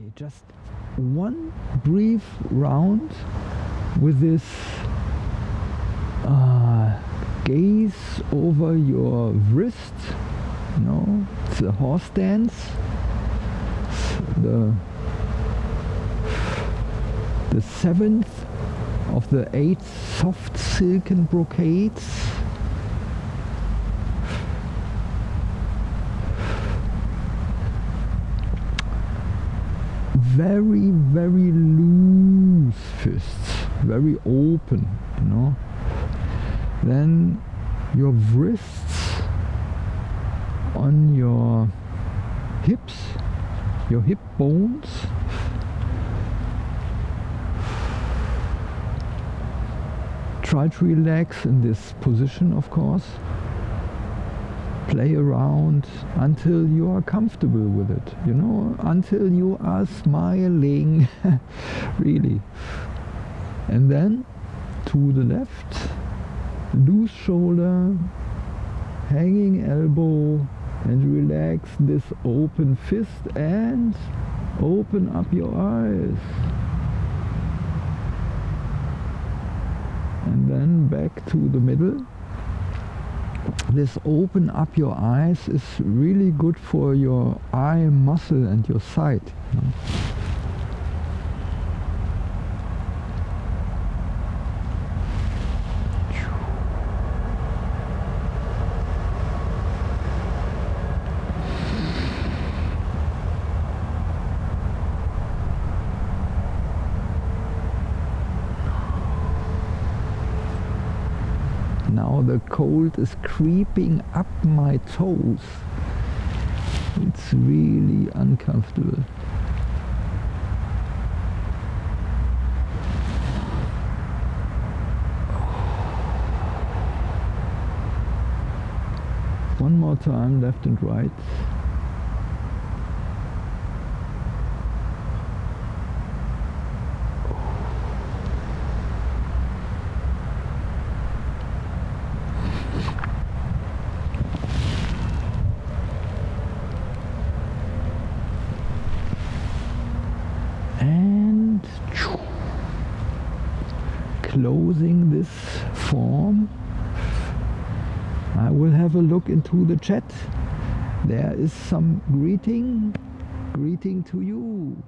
Okay, just one brief round with this uh, gaze over your wrist. You know, it's a horse dance. The the seventh of the eight soft silken brocades. Very, very loose fists, very open, you know. Then your wrists on your hips, your hip bones try to relax in this position of course play around until you are comfortable with it you know until you are smiling really. And then to the left loose shoulder hanging elbow and relax this open fist and open up your eyes. And then back to the middle this open up your eyes is really good for your eye muscle and your sight you know? Now the cold is creeping up my toes. It's really uncomfortable. One more time, left and right. Closing this form. I will have a look into the chat. There is some greeting greeting to you